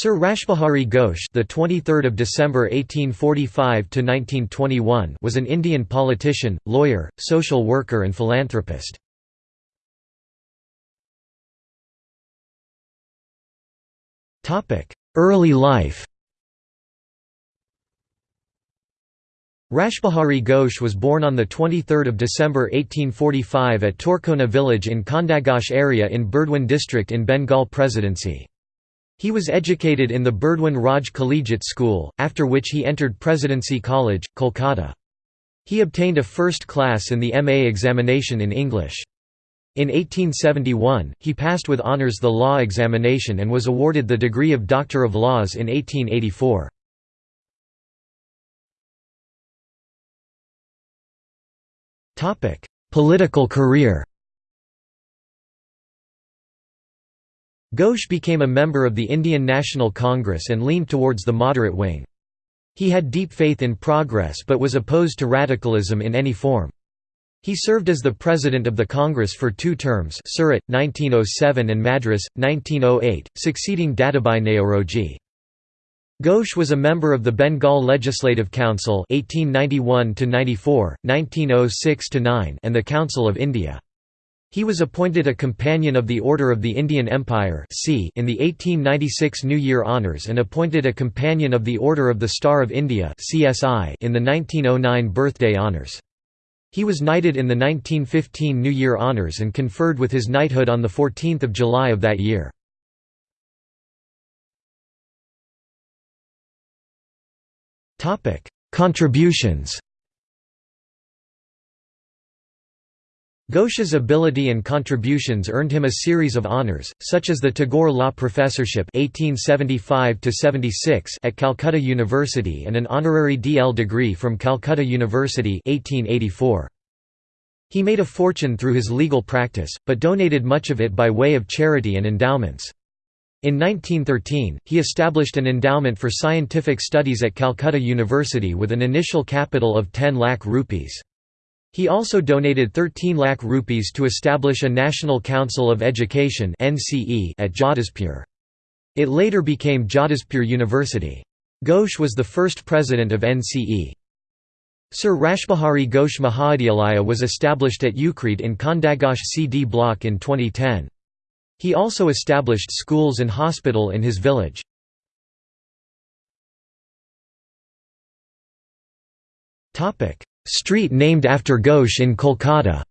Sir Rashbihari Ghosh, the 23rd of December 1845 to 1921, was an Indian politician, lawyer, social worker and philanthropist. Topic: Early life. Rashbihari Ghosh was born on 23 December 1845 at Torkona village in Khandaghosh area in Burdwan district in Bengal Presidency. He was educated in the Burdwan Raj Collegiate School, after which he entered Presidency College, Kolkata. He obtained a first class in the MA examination in English. In 1871, he passed with honours the law examination and was awarded the degree of Doctor of Laws in 1884. Political career Ghosh became a member of the Indian National Congress and leaned towards the moderate wing. He had deep faith in progress but was opposed to radicalism in any form. He served as the president of the Congress for two terms Surat, 1907 and Madras, 1908, succeeding Dadabhai Naoroji. Ghosh was a member of the Bengal Legislative Council 1891 1906 and the Council of India. He was appointed a Companion of the Order of the Indian Empire in the 1896 New Year Honours and appointed a Companion of the Order of the Star of India in the 1909 Birthday Honours. He was knighted in the 1915 New Year Honours and conferred with his knighthood on 14 July of that year. Contributions Ghosh's ability and contributions earned him a series of honours, such as the Tagore Law Professorship 1875 at Calcutta University and an honorary DL degree from Calcutta University 1884. He made a fortune through his legal practice, but donated much of it by way of charity and endowments. In 1913, he established an endowment for scientific studies at Calcutta University with an initial capital of 10 lakh rupees. He also donated 13 lakh rupees to establish a National Council of Education at Jadavpur. It later became Jadavpur University. Ghosh was the first president of NCE. Sir Rashbihari Ghosh Mahavidyalaya was established at Ukhrid in Khandaghosh CD block in 2010. He also established schools and hospital in his village. Street named after Ghosh in Kolkata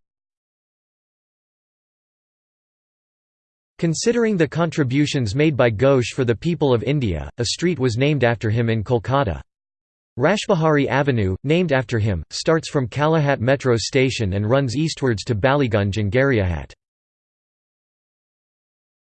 Considering the contributions made by Ghosh for the people of India, a street was named after him in Kolkata. Rashbihari Avenue, named after him, starts from Kalighat metro station and runs eastwards to Ballygunge and Gariahat.